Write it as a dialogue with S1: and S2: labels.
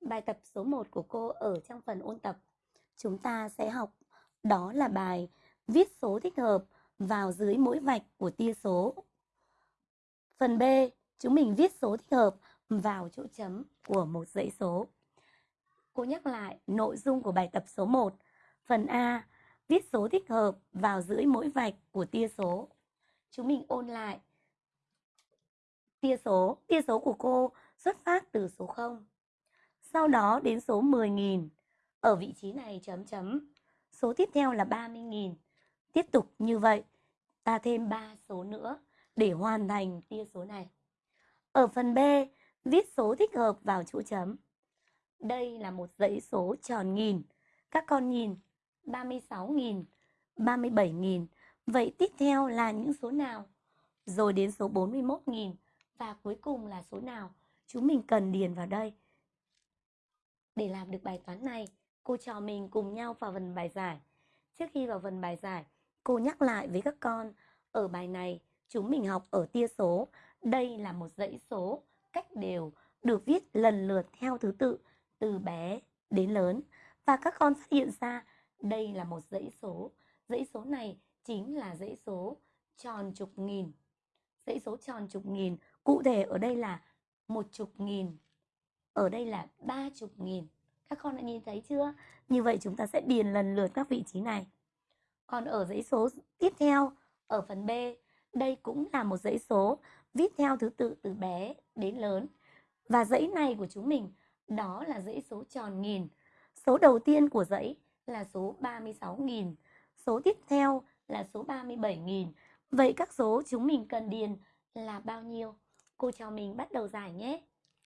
S1: Bài tập số 1 của cô ở trong phần ôn tập. Chúng ta sẽ học đó là bài viết số thích hợp vào dưới mỗi vạch của tia số. Phần B, chúng mình viết số thích hợp vào chỗ chấm của một dãy số. Cô nhắc lại nội dung của bài tập số 1. Phần A, viết số thích hợp vào dưới mỗi vạch của tia số. Chúng mình ôn lại tia số. Tia số của cô xuất phát từ số 0. Sau đó đến số 10.000. Ở vị trí này chấm chấm. Số tiếp theo là 30.000. Tiếp tục như vậy, ta thêm 3 số nữa để hoàn thành tia số này. Ở phần B, viết số thích hợp vào chỗ chấm. Đây là một dãy số tròn nghìn. Các con nhìn, 36.000, 37.000. Vậy tiếp theo là những số nào? Rồi đến số 41.000 và cuối cùng là số nào? Chúng mình cần điền vào đây. Để làm được bài toán này, cô trò mình cùng nhau vào phần bài giải. Trước khi vào phần bài giải, cô nhắc lại với các con, ở bài này chúng mình học ở tia số. Đây là một dãy số cách đều được viết lần lượt theo thứ tự từ bé đến lớn. Và các con phát hiện ra đây là một dãy số. Dãy số này chính là dãy số tròn chục nghìn. Dãy số tròn chục nghìn, cụ thể ở đây là một chục nghìn. Ở đây là ba chục nghìn. Các con đã nhìn thấy chưa? Như vậy chúng ta sẽ điền lần lượt các vị trí này. Còn ở dãy số tiếp theo, ở phần B, đây cũng là một dãy số viết theo thứ tự từ bé đến lớn. Và dãy này của chúng mình, đó là dãy số tròn nghìn. Số đầu tiên của dãy là số 36.000. Số tiếp theo là số 37.000. Vậy các số chúng mình cần điền là bao nhiêu? Cô cho mình bắt đầu giải nhé.